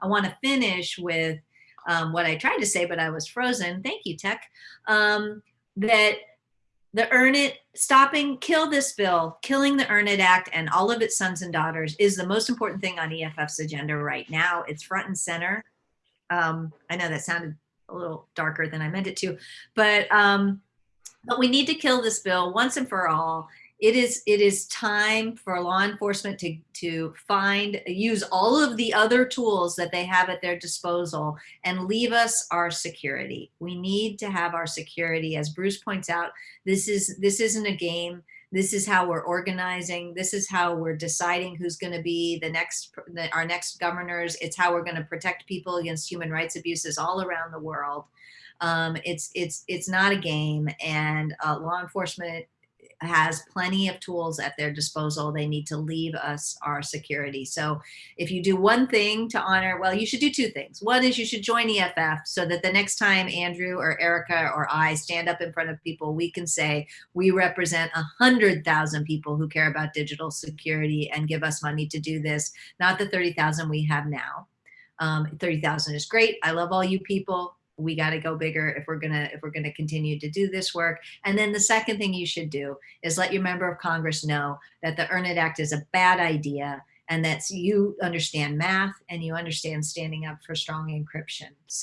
I want to finish with um, what I tried to say, but I was frozen. Thank you, Tech. Um, that the Earn It, stopping, kill this bill, killing the Earn It Act and all of its sons and daughters is the most important thing on EFF's agenda right now. It's front and center. Um, I know that sounded a little darker than I meant it to, but um, but we need to kill this bill once and for all it is it is time for law enforcement to to find use all of the other tools that they have at their disposal and leave us our security. We need to have our security. As bruce points out this is this isn't a game. This is how we're organizing. This is how we're deciding who's going to be the next the, our next governors. It's how we're going to protect people against human rights abuses all around the world. Um, it's it's it's not a game and uh, law enforcement has plenty of tools at their disposal. They need to leave us our security. So if you do one thing to honor, well, you should do two things. One is you should join EFF so that the next time Andrew or Erica or I stand up in front of people, we can say we represent a hundred thousand people who care about digital security and give us money to do this, not the 30,000 we have now. Um, 30,000 is great. I love all you people we got to go bigger if we're gonna if we're gonna continue to do this work. And then the second thing you should do is let your member of congress know that the earn it act is a bad idea and that you understand math and you understand standing up for strong encryption